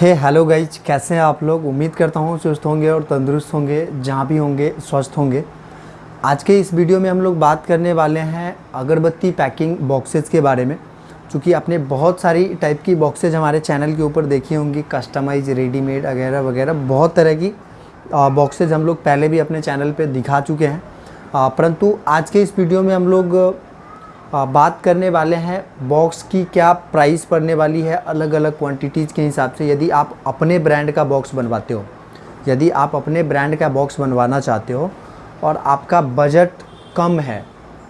हे hello guys कैसे हैं आप लोग? उम्मीद करता हूँ स्वस्थ होंगे और तंदुरुस्त होंगे, जहाँ भी होंगे, स्वस्थ होंगे। आज के इस वीडियो में हम लोग बात करने वाले हैं अगरबत्ती पैकिंग बॉक्सेस के बारे में। क्योंकि आपने बहुत सारी टाइप की बॉक्सेज हमारे चैनल के ऊपर देखी होंगी कस्टमाइज रेडीमेड वगैरह वगैरह, बहुत तरह की बॉक्सेज हम लोग पहले भी अपने चैनल पर दिखा चुके हैं। परंतु आज के इस वीडियो में हम लोग बात करने वाले हैं बॉक्स की क्या प्राइस पड़ने वाली है अलग अलग क्वांटिटीज़ के हिसाब से, यदि आप अपने ब्रांड का बॉक्स बनवाते हो, यदि आप अपने ब्रांड का बॉक्स बनवाना चाहते हो और आपका बजट कम है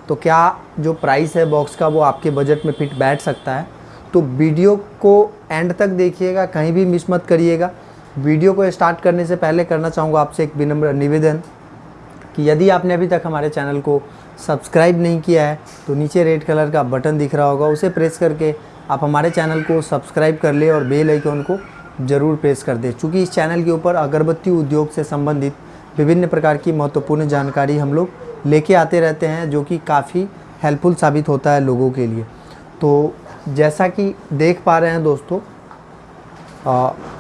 तो क्या जो प्राइस है बॉक्स का वो आपके बजट में फिट बैठ सकता है? तो वीडियो को एंड तक देखिएगा, कहीं भी मिस मत करिएगा। वीडियो को स्टार्ट करने से पहले करना चाहूँगा आपसे एक विनम्र निवेदन। कि यदि आपने अभी तक हमारे चैनल को सब्सक्राइब नहीं किया है तो नीचे रेड कलर का बटन दिख रहा होगा, उसे प्रेस करके आप हमारे चैनल को सब्सक्राइब कर ले और बेल आइकन को ज़रूर प्रेस कर दें। चूँकि इस चैनल के ऊपर अगरबत्ती उद्योग से संबंधित विभिन्न प्रकार की महत्वपूर्ण जानकारी हम लोग लेके आते रहते हैं, जो कि काफ़ी हेल्पफुल साबित होता है लोगों के लिए। तो जैसा कि देख पा रहे हैं दोस्तों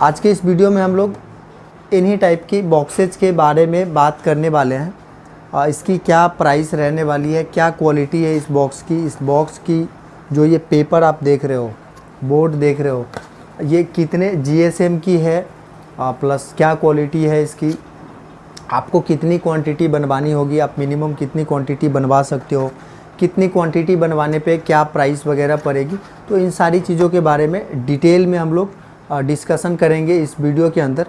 आज के इस वीडियो में हम लोग इन्हीं टाइप की बॉक्सेज के बारे में बात करने वाले हैं। इसकी क्या प्राइस रहने वाली है? क्या क्वालिटी है इस बॉक्स की? इस बॉक्स की जो ये पेपर आप देख रहे हो बोर्ड देख रहे हो ये कितने जीएसएम की है? आ, प्लस क्या क्वालिटी है इसकी? आपको कितनी क्वांटिटी बनवानी होगी? आप मिनिमम कितनी क्वांटिटी बनवा सकते हो? कितनी क्वांटिटी बनवाने पे क्या प्राइस वगैरह पड़ेगी? तो इन सारी चीज़ों के बारे में डिटेल में हम लोग डिस्कशन करेंगे इस वीडियो के अंदर।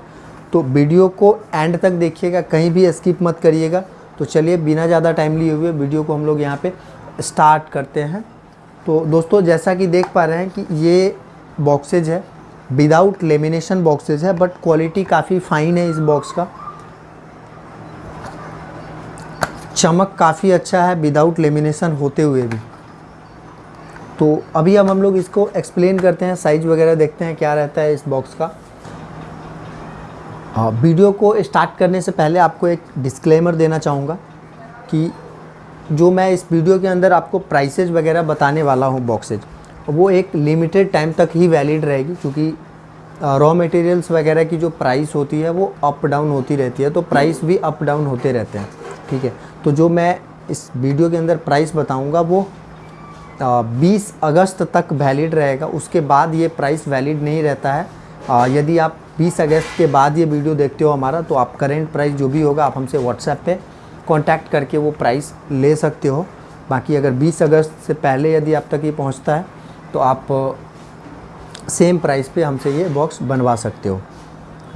तो वीडियो को एंड तक देखिएगा कहीं भी स्किप मत करिएगा। तो चलिए, बिना ज़्यादा टाइम लिए हुए वीडियो को हम लोग यहाँ पे स्टार्ट करते हैं। तो दोस्तों, जैसा कि देख पा रहे हैं कि ये बॉक्सेज है। विदाउट लेमिनेशन बॉक्सेज है बट क्वालिटी काफ़ी फ़ाइन है इस बॉक्स का। चमक काफ़ी अच्छा है विदाउट लेमिनेशन होते हुए भी। तो अभी अब हम लोग इसको एक्सप्लेन करते हैं साइज़ वगैरह देखते हैं क्या रहता है इस बॉक्स का। वीडियो को स्टार्ट करने से पहले आपको एक डिस्क्लेमर देना चाहूँगा कि जो मैं इस वीडियो के अंदर आपको प्राइसेज वगैरह बताने वाला हूँ बॉक्सेज वो एक लिमिटेड टाइम तक ही वैलिड रहेगी क्योंकि रॉ मटेरियल्स वगैरह की जो प्राइस होती है वो अप डाउन होती रहती है तो प्राइस भी अप डाउन होते रहते हैं ठीक है? तो जो मैं इस वीडियो के अंदर प्राइस बताऊँगा वो बीस अगस्त तक वैलिड रहेगा उसके बाद ये प्राइस वैलिड नहीं रहता है। आ, यदि आप 20 अगस्त के बाद ये वीडियो देखते हो हमारा तो आप करेंट प्राइस जो भी होगा आप हमसे व्हाट्सएप पे कांटेक्ट करके वो प्राइस ले सकते हो। बाकी अगर 20 अगस्त से पहले यदि आप तक ये पहुँचता है तो आप सेम प्राइस पे हमसे ये बॉक्स बनवा सकते हो।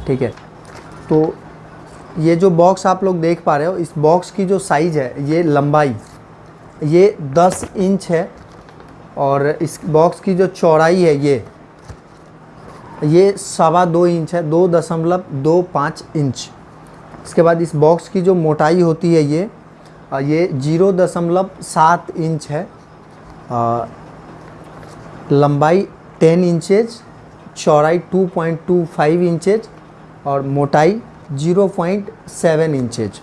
ठीक है? तो ये जो बॉक्स आप लोग देख पा रहे हो, इस बॉक्स की जो साइज़ है, ये लंबाई, ये 10 इंच है और इस बॉक्स की जो चौड़ाई है ये ये सवा दो इंच है, दो दशमलव दो पाँच इंच। इसके बाद इस बॉक्स की जो मोटाई होती है ये ये ज़ीरो दशमलव सात इंच है। लंबाई टेन इंचेज, चौड़ाई two point two five inches और मोटाई ज़ीरो पॉइंट सेवन इंचेज।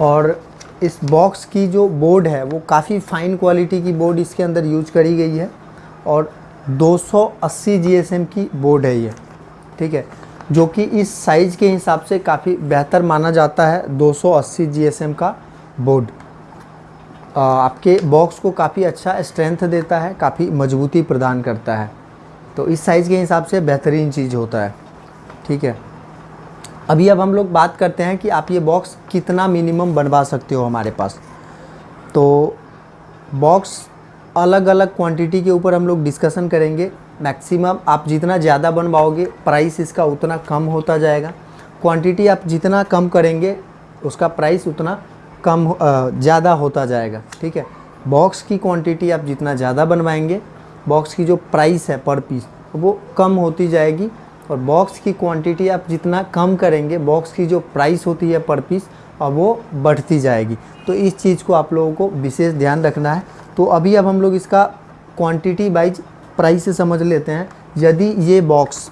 और इस बॉक्स की जो बोर्ड है, वो काफ़ी फ़ाइन क्वालिटी की बोर्ड इसके अंदर यूज़ करी गई है और 280 जीएसएम की बोर्ड है ये, ठीक है, जो कि इस साइज़ के हिसाब से काफ़ी बेहतर माना जाता है 280 जीएसएम का बोर्ड। आपके बॉक्स को काफ़ी अच्छा स्ट्रेंथ देता है, काफ़ी मजबूती प्रदान करता है। तो इस साइज़ के हिसाब से बेहतरीन चीज़ होता है, ठीक है। अभी अब हम लोग बात करते हैं कि आप ये बॉक्स कितना मिनिमम बनवा सकते हो हमारे पास। तो बॉक्स अलग अलग क्वांटिटी के ऊपर हम लोग डिस्कशन करेंगे। मैक्सिमम आप जितना ज़्यादा बनवाओगे प्राइस इसका उतना कम होता जाएगा। क्वांटिटी आप जितना कम करेंगे, उसका प्राइस उतना कम ज़्यादा होता जाएगा। ठीक है? बॉक्स की क्वांटिटी आप जितना ज़्यादा बनवाएँगे बॉक्स की जो प्राइस है पर पीस वो कम होती जाएगी। और बॉक्स की क्वांटिटी आप जितना कम करेंगे बॉक्स की जो प्राइस होती है पर पीस और वो बढ़ती जाएगी। तो इस चीज़ को आप लोगों को विशेष ध्यान रखना है। तो अभी अब हम लोग इसका क्वांटिटी वाइज प्राइस से समझ लेते हैं। यदि ये बॉक्स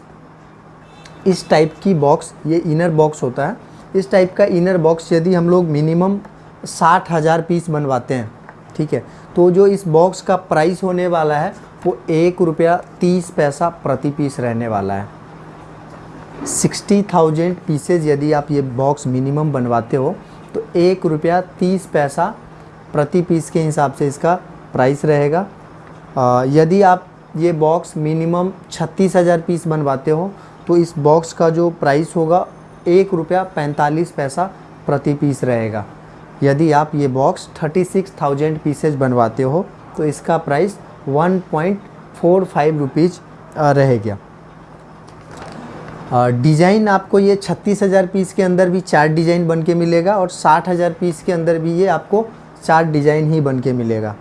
इस टाइप की बॉक्स ये इनर बॉक्स होता है, इस टाइप का इनर बॉक्स यदि हम लोग मिनिमम साठ हज़ार पीस बनवाते हैं, ठीक है तो जो इस बॉक्स का प्राइस होने वाला है, वो एक रुपया तीस पैसा प्रति पीस रहने वाला है। सिक्सटी थाउज़ेंड पीसेज यदि आप ये बॉक्स मिनिमम बनवाते हो तो एक रुपया तीस पैसा प्रति पीस के हिसाब से इसका प्राइस रहेगा। आ, यदि आप ये बॉक्स मिनिमम छत्तीस हज़ार पीस बनवाते हो तो इस बॉक्स का जो प्राइस होगा एक रुपया पैंतालीस पैसा प्रति पीस रहेगा। यदि आप ये box thirty six thousand pieces बनवाते हो तो इसका price one point four five rupees रहेगा डिज़ाइन आपको ये छत्तीस हज़ार पीस के अंदर भी चार डिज़ाइन बन के मिलेगा और साठ हज़ार पीस के अंदर भी ये आपको चार डिज़ाइन ही बन के मिलेगा।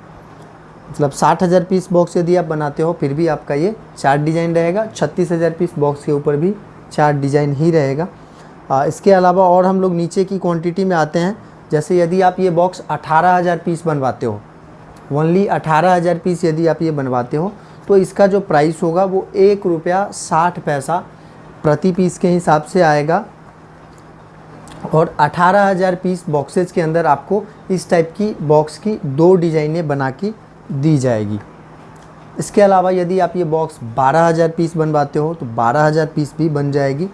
मतलब साठ हज़ार पीस बॉक्स यदि आप बनाते हो फिर भी आपका ये चार डिज़ाइन रहेगा। छत्तीस हज़ार पीस बॉक्स के ऊपर भी चार डिज़ाइन ही रहेगा। आ, इसके अलावा और हम लोग नीचे की क्वांटिटी में आते हैं। जैसे यदि आप ये बॉक्स अठारह हज़ार पीस बनवाते हो ओनली अठारह हज़ार पीस यदि आप ये बनवाते हो तो इसका जो प्राइस होगा वो एक रुपया साठ पैसा प्रति पीस के हिसाब से आएगा। और अठारह हज़ार पीस बॉक्सेज के अंदर आपको इस टाइप की बॉक्स की दो डिज़ाइनें बना के दी जाएगी। इसके अलावा यदि आप ये बॉक्स बारह हज़ार पीस बनवाते हो तो बारह हज़ार पीस भी बन जाएगी।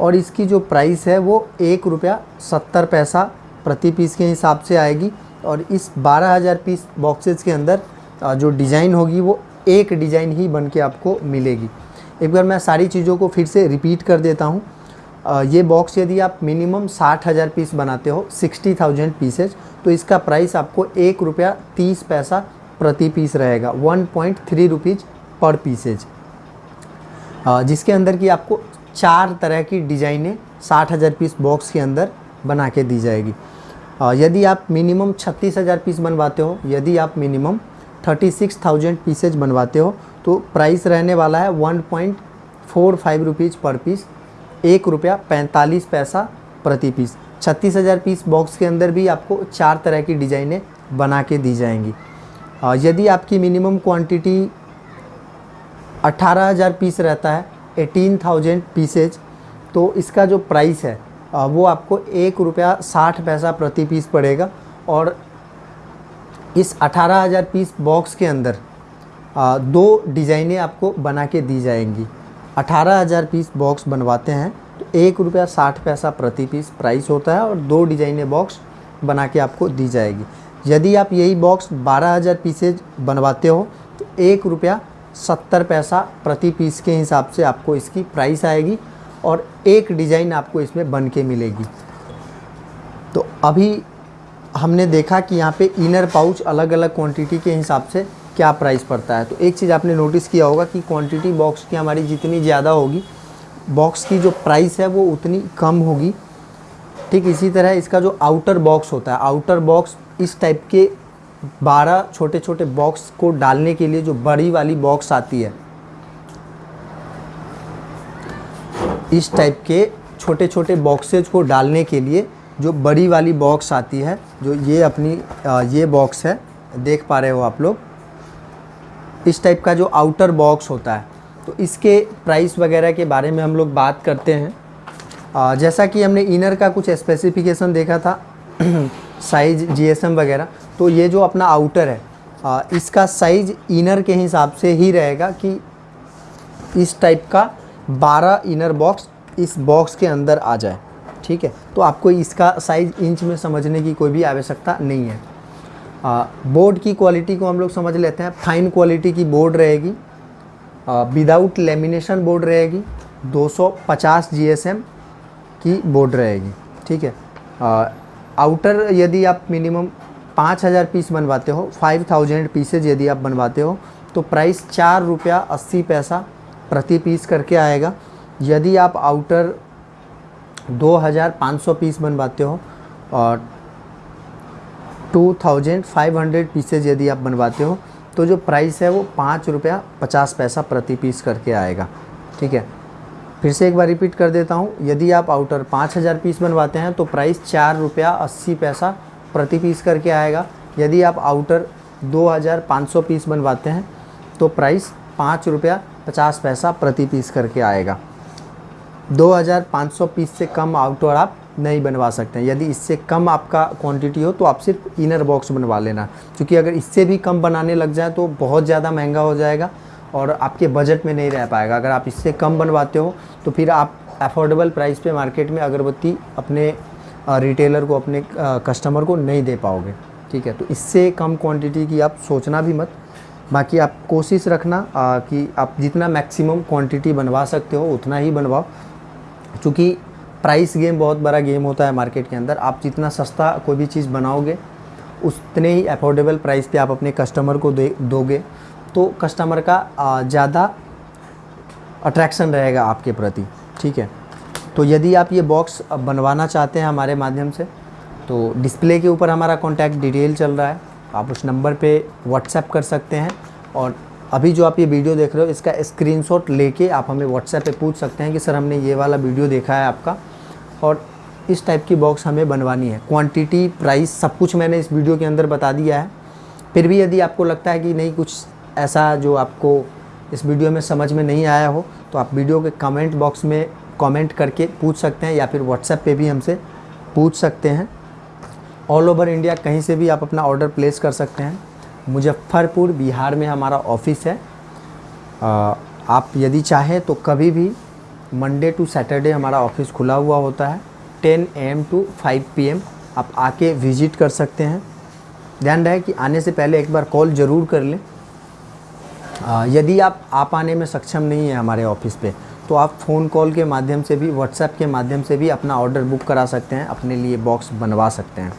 और इसकी जो प्राइस है, वो एक रुपया सत्तर पैसा प्रति पीस के हिसाब से आएगी। और इस बारह हज़ार पीस बॉक्सेस के अंदर जो डिज़ाइन होगी, वो एक डिज़ाइन ही बन के आपको मिलेगी। एक बार मैं सारी चीज़ों को फिर से रिपीट कर देता हूँ। ये बॉक्स यदि आप मिनिमम साठ हज़ार पीस बनाते हो सिक्सटी थाउज़ेंड पीसेज तो इसका प्राइस आपको एक रुपया तीस पैसा प्रति पीस रहेगा। One point three rupees per pieces जिसके अंदर की आपको चार तरह की डिज़ाइनें साठ हज़ार पीस बॉक्स के अंदर बना के दी जाएगी। यदि आप मिनिमम छत्तीस हज़ार पीस बनवाते हो, यदि आप minimum thirty six thousand pieces बनवाते हो तो प्राइस रहने वाला है one point four five rupees per piece एक रुपया पैंतालीस पैसा प्रति पीस छत्तीस हज़ार पीस बॉक्स के अंदर भी आपको चार तरह की डिज़ाइनें बना के दी जाएँगी। यदि आपकी मिनिमम क्वांटिटी अट्ठारह हज़ार पीस रहता है एटीन थाउज़ेंड पीसेज तो इसका जो प्राइस है वो आपको एक रुपया साठ पैसा प्रति पीस पड़ेगा और इस अठारह हज़ार पीस बॉक्स के अंदर दो डिज़ाइनें आपको बना के दी जाएँगी। अठारह हज़ार पीस बॉक्स बनवाते हैं तो एक रुपया साठ पैसा प्रति पीस प्राइस होता है और दो डिज़ाइनें बॉक्स बना के आपको दी जाएगी। यदि आप यही बॉक्स बारह हज़ार पीसेज बनवाते हो तो एक रुपया सत्तर पैसा प्रति पीस के हिसाब से आपको इसकी प्राइस आएगी और एक डिज़ाइन आपको इसमें बन के मिलेगी। तो अभी हमने देखा कि यहाँ पे इनर पाउच अलग अलग क्वांटिटी के हिसाब से क्या प्राइस पड़ता है। तो एक चीज़ आपने नोटिस किया होगा कि क्वांटिटी बॉक्स की हमारी जितनी ज़्यादा होगी बॉक्स की जो प्राइस है वो उतनी कम होगी। ठीक इसी तरह इसका जो आउटर बॉक्स होता है आउटर बॉक्स इस टाइप के 12 छोटे छोटे बॉक्स को डालने के लिए जो बड़ी वाली बॉक्स आती है, इस टाइप के छोटे छोटे बॉक्सेज को डालने के लिए जो बड़ी वाली बॉक्स आती है, जो ये अपनी ये बॉक्स है, देख पा रहे हो आप लोग, इस टाइप का जो आउटर बॉक्स होता है तो इसके प्राइस वगैरह के बारे में हम लोग बात करते हैं। जैसा कि हमने इनर का कुछ स्पेसिफिकेशन देखा था साइज़ जीएसएम वगैरह तो ये जो अपना आउटर है आ, इसका साइज़ इनर के हिसाब से ही रहेगा कि इस टाइप का 12 इनर बॉक्स इस बॉक्स के अंदर आ जाए ठीक है? तो आपको इसका साइज़ इंच में समझने की कोई भी आवश्यकता नहीं है। आ, बोर्ड की क्वालिटी को हम लोग समझ लेते हैं। फाइन क्वालिटी की बोर्ड रहेगी। विदाउट लेमिनेशन बोर्ड रहेगी। 250 जीएसएम की बोर्ड रहेगी, ठीक है? आउटर यदि आप मिनिमम पाँच हज़ार पीस बनवाते हो फाइव थाउज़ेंड पीसेज यदि आप बनवाते हो तो प्राइस चार रुपया अस्सी पैसा प्रति पीस करके आएगा। यदि आप आउटर दो हज़ार पाँच सौ पीस बनवाते हो, और two thousand five hundred pieces यदि आप बनवाते हो तो जो प्राइस है वो पाँच रुपया पचास पैसा प्रति पीस करके आएगा, ठीक है? फिर से एक बार रिपीट कर देता हूँ। यदि आप आउटर पाँच हज़ार पीस बनवाते हैं तो प्राइस चार रुपया अस्सी पैसा प्रति पीस करके आएगा। यदि आप आउटर दो हज़ार पाँच सौ पीस बनवाते हैं तो प्राइस पाँच रुपया पचास पैसा प्रति पीस करके आएगा। दो हज़ार पाँच सौ पीस से कम आउटर आप नहीं बनवा सकते हैं। यदि इससे कम आपका क्वांटिटी हो तो आप सिर्फ़ इनर बॉक्स बनवा लेना। क्योंकि अगर इससे भी कम बनाने लग जाए तो बहुत ज़्यादा महँगा हो जाएगा। और आपके बजट में नहीं रह पाएगा। अगर आप इससे कम बनवाते हो तो फिर आप अफोर्डेबल प्राइस पे मार्केट में अगरबत्ती अपने रिटेलर को अपने कस्टमर को नहीं दे पाओगे। ठीक है? तो इससे कम क्वांटिटी की आप सोचना भी मत। बाकी आप कोशिश रखना आ, कि आप जितना मैक्सिमम क्वांटिटी बनवा सकते हो उतना ही बनवाओ। क्योंकि प्राइस गेम बहुत बड़ा गेम होता है मार्केट के अंदर। आप जितना सस्ता कोई भी चीज़ बनाओगे उतने ही अफोर्डेबल प्राइस पे आप अपने कस्टमर को दे दोगे। तो कस्टमर का ज़्यादा अट्रैक्शन रहेगा आपके प्रति, ठीक है? तो यदि आप ये बॉक्स बनवाना चाहते हैं हमारे माध्यम से तो डिस्प्ले के ऊपर हमारा कॉन्टैक्ट डिटेल चल रहा है। आप उस नंबर पे व्हाट्सएप कर सकते हैं और अभी जो आप ये वीडियो देख रहे हो, इसका स्क्रीनशॉट लेके आप हमें व्हाट्सएप पे पूछ सकते हैं कि, सर, हमने ये वाला वीडियो देखा है आपका। और इस टाइप की बॉक्स हमें बनवानी है। क्वांटिटी प्राइस सब कुछ मैंने इस वीडियो के अंदर बता दिया है। फिर भी यदि आपको लगता है कि नहीं, कुछ ऐसा जो आपको इस वीडियो में समझ में नहीं आया हो तो आप वीडियो के कमेंट बॉक्स में कमेंट करके पूछ सकते हैं या फिर व्हाट्सएप पे भी हमसे पूछ सकते हैं। ऑल ओवर इंडिया कहीं से भी आप अपना ऑर्डर प्लेस कर सकते हैं। मुजफ्फ़रपुर बिहार में हमारा ऑफ़िस है। आ, आप यदि चाहें तो कभी भी मंडे टू सैटरडे हमारा ऑफ़िस खुला हुआ होता है। 10 एम टू 5 पीएम आप आके विज़िट कर सकते हैं। ध्यान रहे कि आने से पहले एक बार कॉल ज़रूर कर लें। यदि आप आ पाने में सक्षम नहीं है हमारे ऑफ़िस पे तो आप फ़ोन कॉल के माध्यम से भी व्हाट्सएप के माध्यम से भी अपना ऑर्डर बुक करा सकते हैं, अपने लिए बॉक्स बनवा सकते हैं।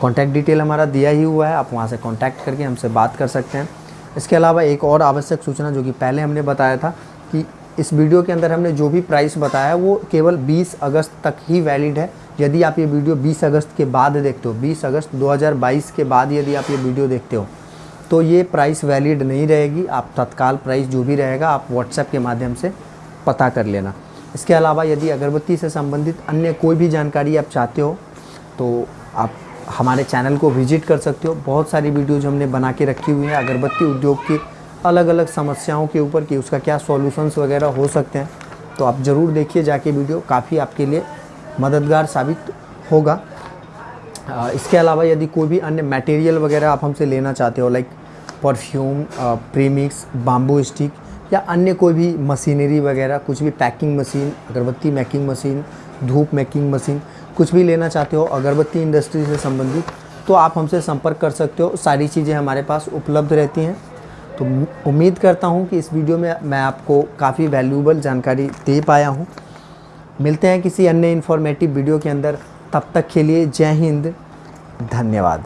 कॉन्टैक्ट डिटेल हमारा दिया ही हुआ है, आप वहाँ से कॉन्टैक्ट करके हमसे बात कर सकते हैं। इसके अलावा एक और आवश्यक सूचना जो कि पहले हमने बताया था कि इस वीडियो के अंदर हमने जो भी प्राइस बताया, वो केवल 20 अगस्त तक ही वैलिड है। यदि आप ये वीडियो 20 अगस्त के बाद देखते हो 20 अगस्त 2022 के बाद यदि आप ये वीडियो देखते हो तो ये प्राइस वैलिड नहीं रहेगी। आप तत्काल प्राइस जो भी रहेगा, आप व्हाट्सएप के माध्यम से पता कर लेना। इसके अलावा यदि अगरबत्ती से संबंधित अन्य कोई भी जानकारी आप चाहते हो तो आप हमारे चैनल को विज़िट कर सकते हो। बहुत सारी वीडियोज़ हमने बना के रखी हुई हैं। अगरबत्ती उद्योग की अलग अलग समस्याओं के ऊपर कि उसका क्या सॉल्यूशंस वगैरह हो सकते हैं तो आप ज़रूर देखिए जाके वीडियो काफ़ी आपके लिए मददगार साबित होगा। इसके अलावा यदि कोई भी अन्य मटेरियल वगैरह आप हमसे लेना चाहते हो like perfume premix bamboo stick या अन्य कोई भी मशीनरी वगैरह, कुछ भी पैकिंग मशीन अगरबत्ती मेकिंग मशीन धूप मेकिंग मशीन कुछ भी लेना चाहते हो अगरबत्ती इंडस्ट्री से संबंधित तो आप हमसे संपर्क कर सकते हो। सारी चीज़ें हमारे पास उपलब्ध रहती हैं। तो उम्मीद करता हूँ कि इस वीडियो में मैं आपको काफ़ी वैल्यूबल जानकारी दे पाया हूँ। मिलते हैं किसी अन्य इन्फॉर्मेटिव वीडियो के अंदर। तब तक के लिए जय हिंद। धन्यवाद।